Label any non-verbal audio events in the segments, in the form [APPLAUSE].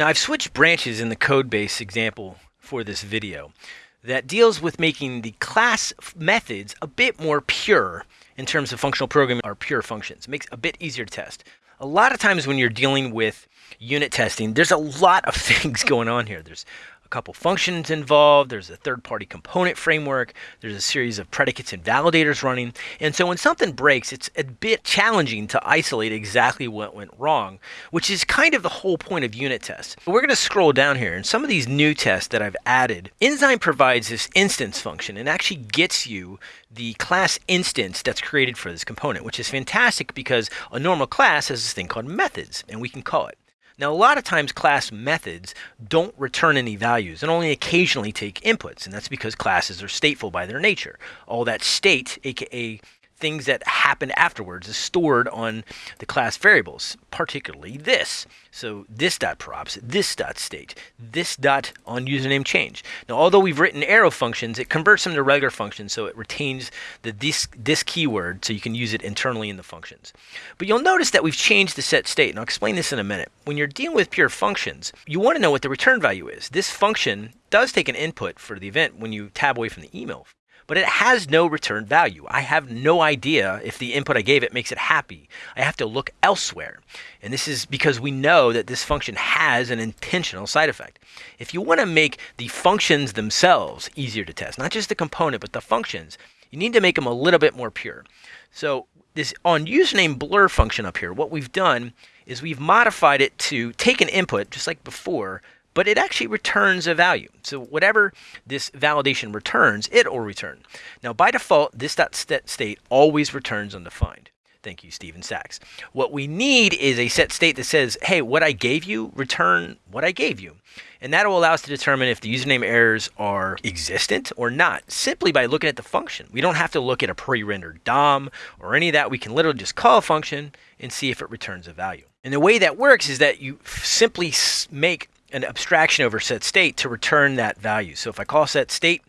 Now I've switched branches in the code base example for this video that deals with making the class methods a bit more pure in terms of functional programming or pure functions. It makes a bit easier to test. A lot of times when you're dealing with unit testing, there's a lot of [LAUGHS] things going on here. There's couple functions involved, there's a third party component framework, there's a series of predicates and validators running. And so when something breaks, it's a bit challenging to isolate exactly what went wrong, which is kind of the whole point of unit tests. But we're going to scroll down here and some of these new tests that I've added, Enzyme provides this instance function and actually gets you the class instance that's created for this component, which is fantastic because a normal class has this thing called methods and we can call it. Now, a lot of times class methods don't return any values and only occasionally take inputs, and that's because classes are stateful by their nature. All that state, aka things that happen afterwards is stored on the class variables, particularly this. So this dot props, this dot state, this dot on username change. Now, although we've written arrow functions, it converts them to regular functions, so it retains the this this keyword, so you can use it internally in the functions. But you'll notice that we've changed the set state, and I'll explain this in a minute. When you're dealing with pure functions, you want to know what the return value is. This function does take an input for the event when you tab away from the email but it has no return value. I have no idea if the input I gave it makes it happy. I have to look elsewhere. And this is because we know that this function has an intentional side effect. If you want to make the functions themselves easier to test, not just the component, but the functions, you need to make them a little bit more pure. So this on username blur function up here, what we've done is we've modified it to take an input, just like before, but it actually returns a value. So whatever this validation returns, it will return. Now by default, this dot state always returns undefined. Thank you, Stephen Sachs. What we need is a set state that says, hey, what I gave you, return what I gave you. And that will allow us to determine if the username errors are existent or not, simply by looking at the function. We don't have to look at a pre-rendered DOM or any of that. We can literally just call a function and see if it returns a value. And the way that works is that you simply make an abstraction over set state to return that value. So if I call set state,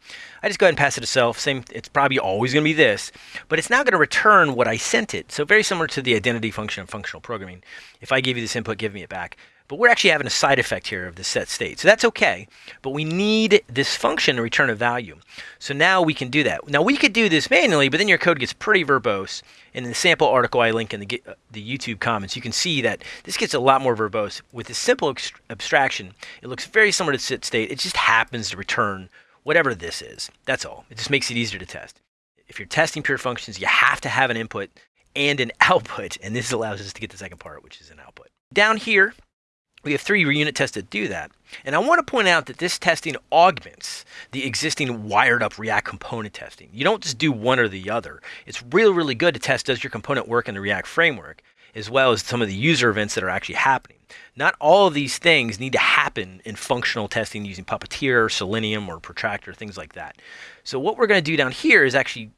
I just go ahead and pass it a self. Same, it's probably always going to be this, but it's now going to return what I sent it. So very similar to the identity function of functional programming. If I give you this input, give me it back. But we're actually having a side effect here of the set state. So that's okay, but we need this function to return a value. So now we can do that. Now we could do this manually, but then your code gets pretty verbose. And in the sample article I link in the, uh, the YouTube comments, you can see that this gets a lot more verbose. With this simple abstraction, it looks very similar to set state. It just happens to return whatever this is. That's all. It just makes it easier to test. If you're testing pure functions, you have to have an input and an [LAUGHS] output, and this allows us to get the second part, which is an output. Down here, we have three unit tests that do that. And I want to point out that this testing augments the existing wired up React component testing. You don't just do one or the other. It's really, really good to test does your component work in the React framework, as well as some of the user events that are actually happening. Not all of these things need to happen in functional testing using Puppeteer, or Selenium, or Protractor, things like that. So what we're going to do down here is actually,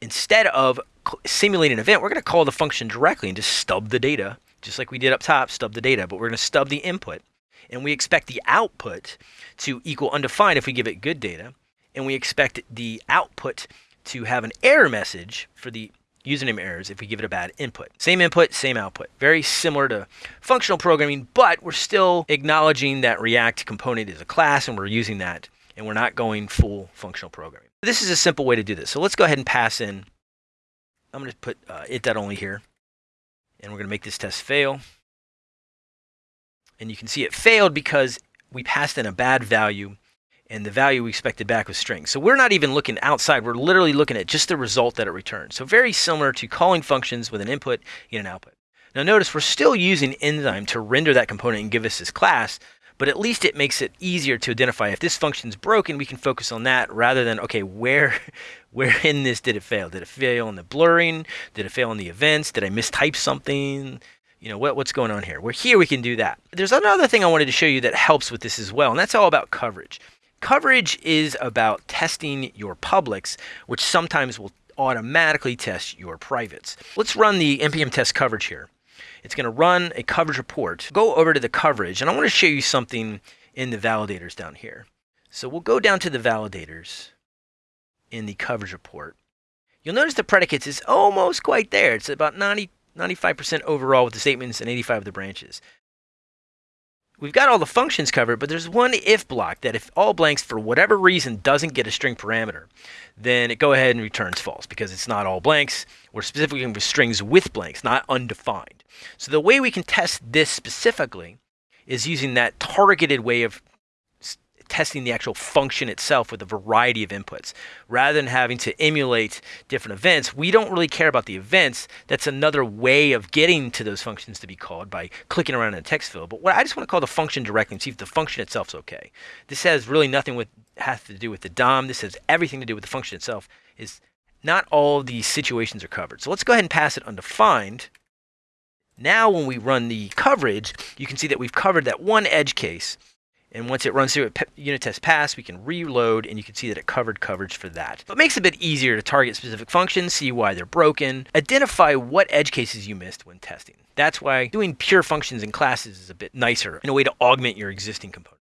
instead of simulating an event, we're going to call the function directly and just stub the data just like we did up top, stub the data, but we're going to stub the input. And we expect the output to equal undefined if we give it good data. And we expect the output to have an error message for the username errors if we give it a bad input. Same input, same output. Very similar to functional programming, but we're still acknowledging that React component is a class and we're using that and we're not going full functional programming. This is a simple way to do this. So let's go ahead and pass in, I'm going to put uh, only here and we're going to make this test fail. And you can see it failed because we passed in a bad value and the value we expected back was string. So we're not even looking outside. We're literally looking at just the result that it returns. So very similar to calling functions with an input and an output. Now notice we're still using enzyme to render that component and give us this class, but at least it makes it easier to identify if this function's broken, we can focus on that rather than, okay, where, [LAUGHS] where in this did it fail? Did it fail in the blurring? Did it fail in the events? Did I mistype something? You know, what, what's going on here? We're here, we can do that. There's another thing I wanted to show you that helps with this as well, and that's all about coverage. Coverage is about testing your publics, which sometimes will automatically test your privates. Let's run the npm test coverage here. It's going to run a coverage report. Go over to the coverage, and I want to show you something in the validators down here. So we'll go down to the validators in the coverage report. You'll notice the predicates is almost quite there. It's about 90, 95% overall with the statements and 85 of the branches. We've got all the functions covered, but there's one if block that if all blanks for whatever reason doesn't get a string parameter, then it go ahead and returns false because it's not all blanks. We're specifically for strings with blanks, not undefined. So the way we can test this specifically is using that targeted way of testing the actual function itself with a variety of inputs. Rather than having to emulate different events, we don't really care about the events. That's another way of getting to those functions to be called by clicking around in a text field. But what I just want to call the function directly and see if the function itself is okay. This has really nothing with has to do with the DOM. This has everything to do with the function itself. Is not all these situations are covered. So let's go ahead and pass it undefined. Now when we run the coverage, you can see that we've covered that one edge case and once it runs through a unit test pass, we can reload and you can see that it covered coverage for that. But it makes it a bit easier to target specific functions, see why they're broken, identify what edge cases you missed when testing. That's why doing pure functions in classes is a bit nicer in a way to augment your existing components.